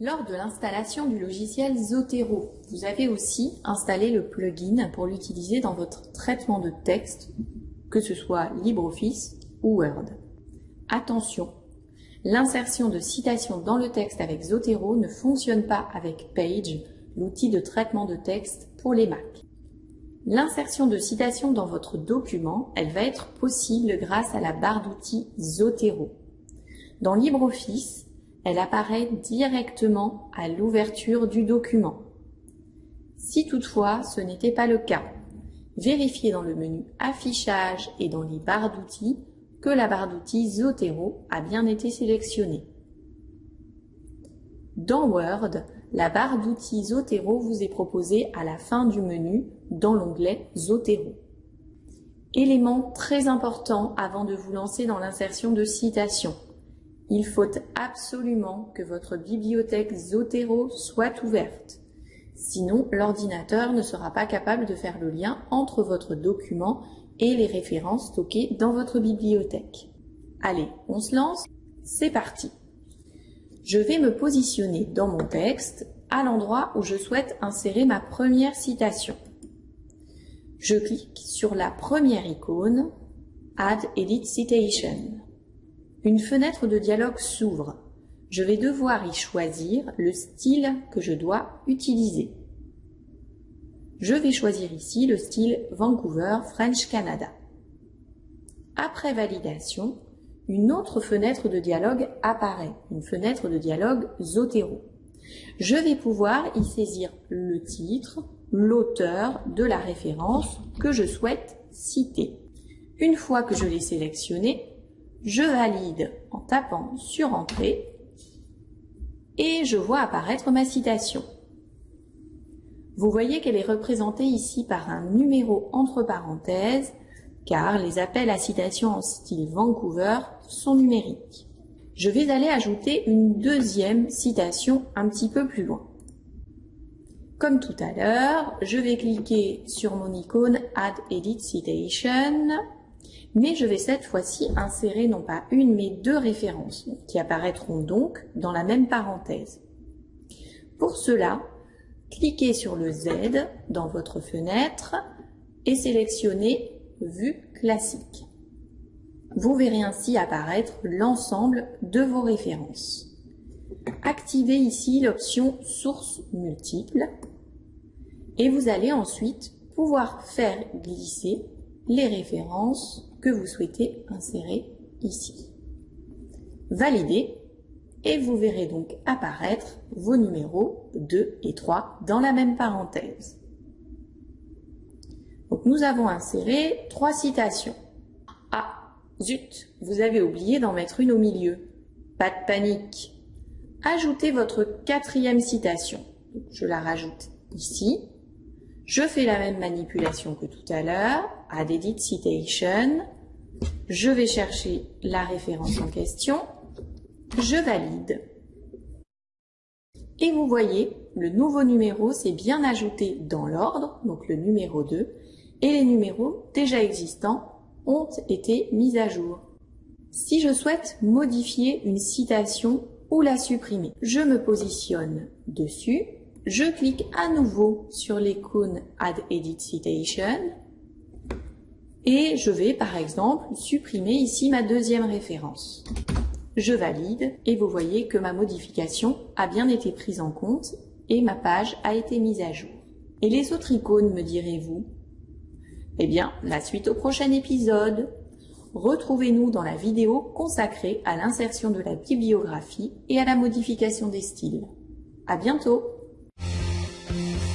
Lors de l'installation du logiciel Zotero, vous avez aussi installé le plugin pour l'utiliser dans votre traitement de texte, que ce soit LibreOffice ou Word. Attention, l'insertion de citations dans le texte avec Zotero ne fonctionne pas avec Page, l'outil de traitement de texte pour les Mac. L'insertion de citations dans votre document, elle va être possible grâce à la barre d'outils Zotero. Dans LibreOffice, elle apparaît directement à l'ouverture du document. Si toutefois ce n'était pas le cas, vérifiez dans le menu Affichage et dans les barres d'outils que la barre d'outils Zotero a bien été sélectionnée. Dans Word, la barre d'outils Zotero vous est proposée à la fin du menu dans l'onglet Zotero. Élément très important avant de vous lancer dans l'insertion de citations. Il faut absolument que votre bibliothèque Zotero soit ouverte. Sinon, l'ordinateur ne sera pas capable de faire le lien entre votre document et les références stockées dans votre bibliothèque. Allez, on se lance C'est parti Je vais me positionner dans mon texte à l'endroit où je souhaite insérer ma première citation. Je clique sur la première icône Add Edit Citation. Une fenêtre de dialogue s'ouvre. Je vais devoir y choisir le style que je dois utiliser. Je vais choisir ici le style Vancouver French Canada. Après validation, une autre fenêtre de dialogue apparaît, une fenêtre de dialogue Zotero. Je vais pouvoir y saisir le titre, l'auteur de la référence que je souhaite citer. Une fois que je l'ai sélectionné, je valide en tapant sur Entrée et je vois apparaître ma citation. Vous voyez qu'elle est représentée ici par un numéro entre parenthèses car les appels à citation en style Vancouver sont numériques. Je vais aller ajouter une deuxième citation un petit peu plus loin. Comme tout à l'heure, je vais cliquer sur mon icône Add Edit Citation mais je vais cette fois-ci insérer non pas une mais deux références qui apparaîtront donc dans la même parenthèse. Pour cela, cliquez sur le Z dans votre fenêtre et sélectionnez Vue classique. Vous verrez ainsi apparaître l'ensemble de vos références. Activez ici l'option Sources multiples et vous allez ensuite pouvoir faire glisser les références que vous souhaitez insérer ici. Validez et vous verrez donc apparaître vos numéros 2 et 3 dans la même parenthèse. Donc nous avons inséré trois citations. Ah, zut, vous avez oublié d'en mettre une au milieu. Pas de panique. Ajoutez votre quatrième citation. Je la rajoute ici je fais la même manipulation que tout à l'heure, add edit citation. Je vais chercher la référence en question. Je valide. Et vous voyez, le nouveau numéro s'est bien ajouté dans l'ordre, donc le numéro 2, et les numéros déjà existants ont été mis à jour. Si je souhaite modifier une citation ou la supprimer, je me positionne dessus je clique à nouveau sur l'icône Add Edit Citation et je vais par exemple supprimer ici ma deuxième référence. Je valide et vous voyez que ma modification a bien été prise en compte et ma page a été mise à jour. Et les autres icônes, me direz-vous? Eh bien, la suite au prochain épisode. Retrouvez-nous dans la vidéo consacrée à l'insertion de la bibliographie et à la modification des styles. À bientôt Thank you.